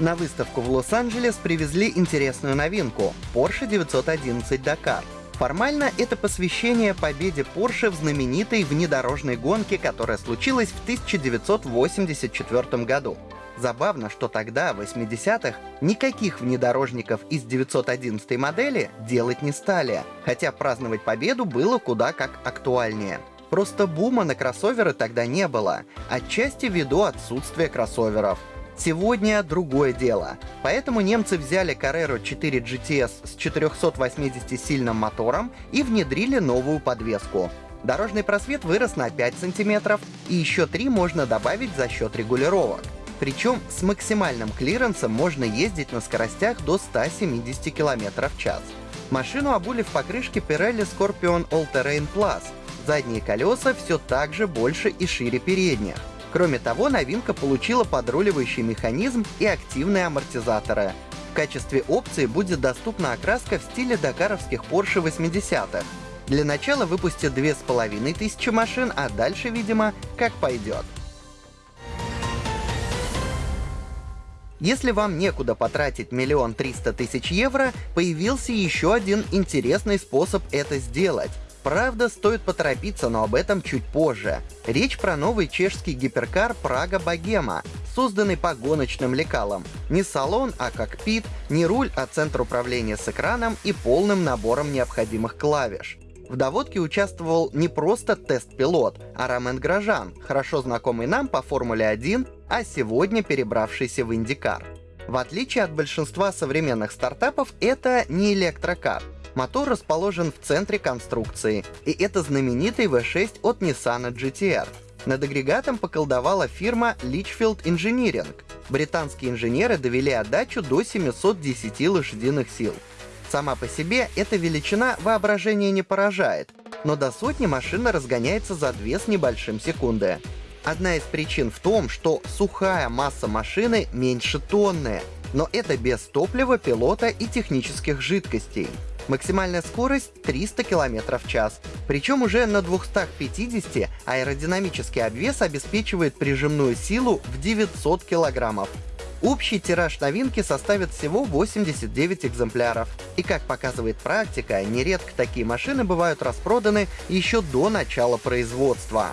На выставку в Лос-Анджелес привезли интересную новинку — Porsche 911 Dakar. Формально это посвящение победе Porsche в знаменитой внедорожной гонке, которая случилась в 1984 году. Забавно, что тогда, в 80-х, никаких внедорожников из 911 модели делать не стали, хотя праздновать победу было куда как актуальнее. Просто бума на кроссоверы тогда не было, отчасти ввиду отсутствия кроссоверов. Сегодня другое дело. Поэтому немцы взяли Carrera 4 GTS с 480-сильным мотором и внедрили новую подвеску. Дорожный просвет вырос на 5 сантиметров, и еще 3 можно добавить за счет регулировок. Причем с максимальным клиренсом можно ездить на скоростях до 170 км в час. Машину обули в покрышке Pirelli Scorpion All Terrain Plus. Задние колеса все так же больше и шире передних. Кроме того, новинка получила подруливающий механизм и активные амортизаторы. В качестве опции будет доступна окраска в стиле дакаровских Porsche 80-х. Для начала выпустят 2500 машин, а дальше, видимо, как пойдет. Если вам некуда потратить миллион триста тысяч евро, появился еще один интересный способ это сделать. Правда, стоит поторопиться, но об этом чуть позже. Речь про новый чешский гиперкар Прага Богема, созданный по гоночным лекалам. Не салон, а кокпит, не руль, а центр управления с экраном и полным набором необходимых клавиш. В доводке участвовал не просто тест-пилот, а Ромен Грожан, хорошо знакомый нам по Формуле 1, а сегодня перебравшийся в Индикар. В отличие от большинства современных стартапов, это не электрокар. Мотор расположен в центре конструкции, и это знаменитый V6 от Nissan GTR. Над агрегатом поколдовала фирма Litchfield Engineering. Британские инженеры довели отдачу до 710 лошадиных сил. Сама по себе эта величина воображение не поражает, но до сотни машина разгоняется за 2 с небольшим секунды. Одна из причин в том, что сухая масса машины меньше тонны, но это без топлива, пилота и технических жидкостей. Максимальная скорость 300 км в час. Причем уже на 250 аэродинамический обвес обеспечивает прижимную силу в 900 килограммов. Общий тираж новинки составит всего 89 экземпляров. И как показывает практика, нередко такие машины бывают распроданы еще до начала производства.